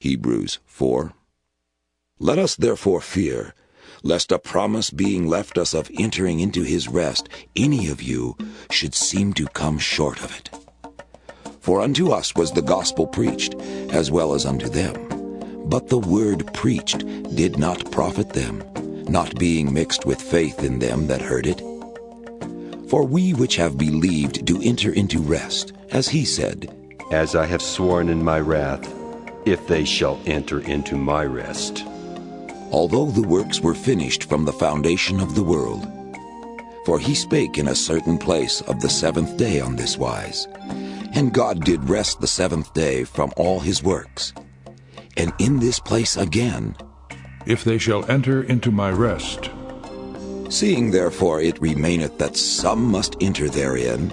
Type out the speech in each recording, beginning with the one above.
Hebrews 4. Let us therefore fear, lest a promise being left us of entering into his rest, any of you should seem to come short of it. For unto us was the gospel preached, as well as unto them. But the word preached did not profit them, not being mixed with faith in them that heard it. For we which have believed do enter into rest, as he said, As I have sworn in my wrath, if they shall enter into my rest. although the works were finished from the foundation of the world. For he spake in a certain place of the seventh day on this wise. And God did rest the seventh day from all his works. And in this place again, if they shall enter into my rest. Seeing therefore it remaineth that some must enter therein,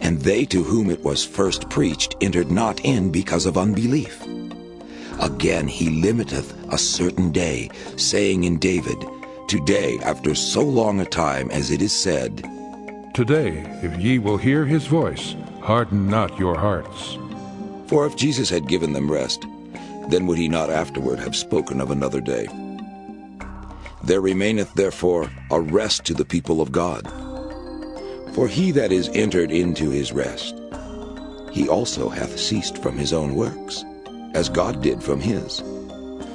and they to whom it was first preached entered not in because of unbelief. Again he limiteth a certain day, saying in David, Today, after so long a time as it is said, Today, if ye will hear his voice, harden not your hearts. For if Jesus had given them rest, then would he not afterward have spoken of another day. There remaineth therefore a rest to the people of God. For he that is entered into his rest, he also hath ceased from his own works, as God did from his.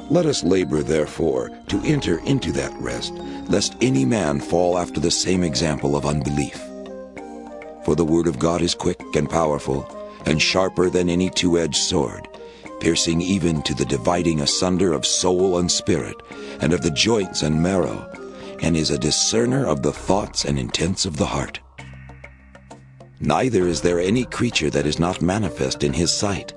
Let us labor therefore to enter into that rest, lest any man fall after the same example of unbelief. For the word of God is quick and powerful, and sharper than any two-edged sword, piercing even to the dividing asunder of soul and spirit, and of the joints and marrow, and is a discerner of the thoughts and intents of the heart. Neither is there any creature that is not manifest in his sight,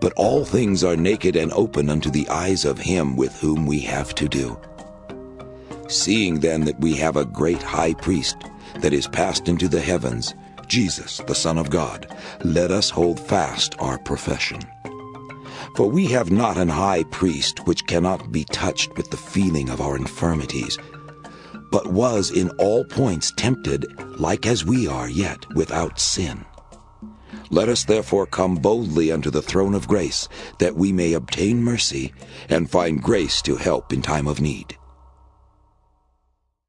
but all things are naked and open unto the eyes of him with whom we have to do. Seeing then that we have a great high priest that is passed into the heavens, Jesus, the Son of God, let us hold fast our profession. For we have not an high priest which cannot be touched with the feeling of our infirmities, but was in all points tempted like as we are, yet without sin. Let us therefore come boldly unto the throne of grace, that we may obtain mercy and find grace to help in time of need.